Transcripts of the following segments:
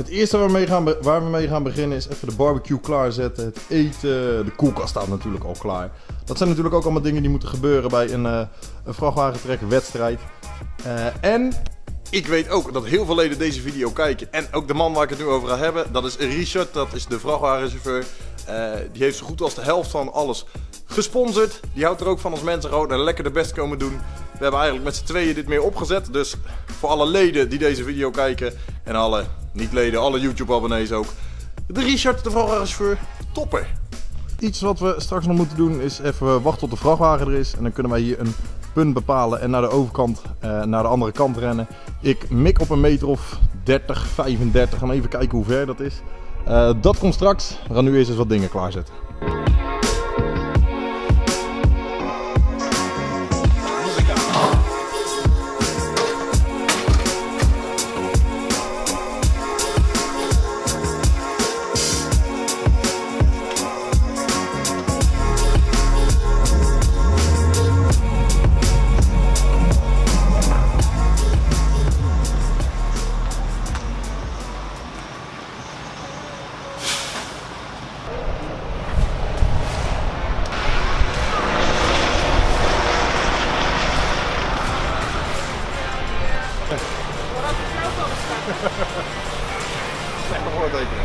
Het eerste waar we, mee gaan, we gaan beginnen is even de barbecue klaarzetten. Het eten. De koelkast staat natuurlijk al klaar. Dat zijn natuurlijk ook allemaal dingen die moeten gebeuren bij een, uh, een vrachtwagentrek wedstrijd. Uh, en ik weet ook dat heel veel leden deze video kijken. En ook de man waar ik het nu over ga hebben, dat is Richard. Dat is de vrachtwagenchauffeur. Uh, die heeft zo goed als de helft van alles gesponsord. Die houdt er ook van als mensen gewoon en lekker de best komen doen. We hebben eigenlijk met z'n tweeën dit meer opgezet. Dus voor alle leden die deze video kijken en alle niet-leden, alle YouTube-abonnees ook. De Richard, de vrachtwagenchauffeur, topper. Iets wat we straks nog moeten doen is even wachten tot de vrachtwagen er is. En dan kunnen wij hier een punt bepalen en naar de overkant, uh, naar de andere kant rennen. Ik mik op een meter of 30, 35. Gaan even kijken hoe ver dat is. Uh, dat komt straks. We gaan nu eerst eens wat dingen klaarzetten. Slechte voortekenen.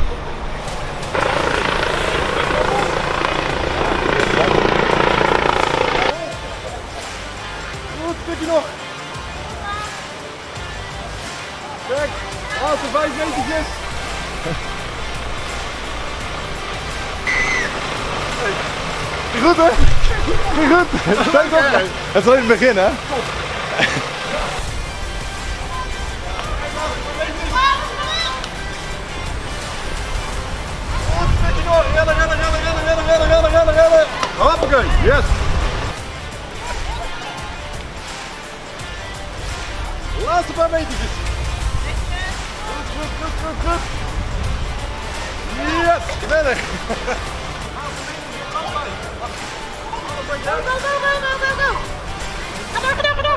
Goed, stukje nog. Kijk, laatste vijf metertjes. Goed hè? Goed. Het is alleen het begin hè? Rennen, rennen, rennen, rennen, rennen, rennen, rennen, rennen, yes. Laatste paar metertjes. Goed, goed, goed, goed, goed. Yes, geweldig. Go, go, go, go, go, go, go. Door, door, door, ga door, ga door, ga door,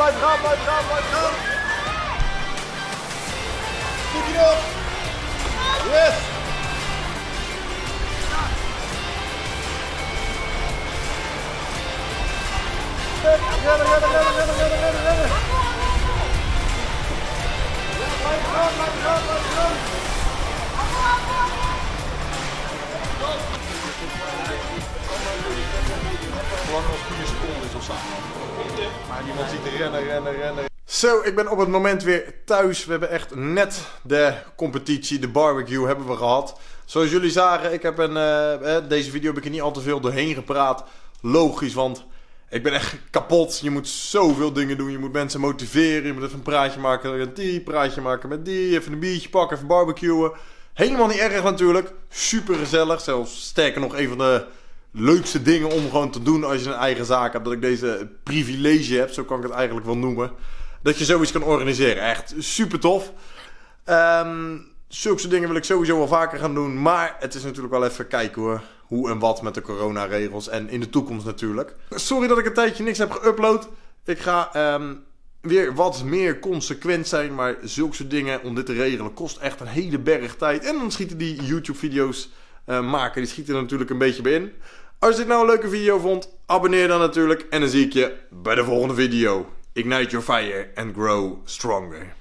bleib dran, bleib dran, bleib dran. Gib ihn auf. Yes. Renne, renne, renne, renne, renne, renne, renne. Ja, bleib dran, bleib dran, bleib dran. Rennen, rennen, rennen. Zo, ik ben op het moment weer thuis. We hebben echt net de competitie, de barbecue hebben we gehad. Zoals jullie zagen, ik heb een, uh, deze video heb ik er niet al te veel doorheen gepraat. Logisch, want ik ben echt kapot. Je moet zoveel dingen doen. Je moet mensen motiveren. Je moet even een praatje maken met die, praatje maken met die. Even een biertje pakken, even barbecuen. Helemaal niet erg natuurlijk. Super gezellig. Zelfs sterker nog, een van de leukste dingen om gewoon te doen als je een eigen zaak hebt. Dat ik deze privilege heb, zo kan ik het eigenlijk wel noemen. Dat je zoiets kan organiseren. Echt super tof. Um, zulke dingen wil ik sowieso wel vaker gaan doen. Maar het is natuurlijk wel even kijken hoor. Hoe en wat met de coronaregels. En in de toekomst natuurlijk. Sorry dat ik een tijdje niks heb geüpload. Ik ga um, weer wat meer consequent zijn. Maar zulke dingen om dit te regelen kost echt een hele berg tijd. En dan schieten die YouTube video's uh, maken. Die schieten er natuurlijk een beetje bij in. Als je dit nou een leuke video vond, abonneer dan natuurlijk. En dan zie ik je bij de volgende video. Ignite your fire and grow stronger.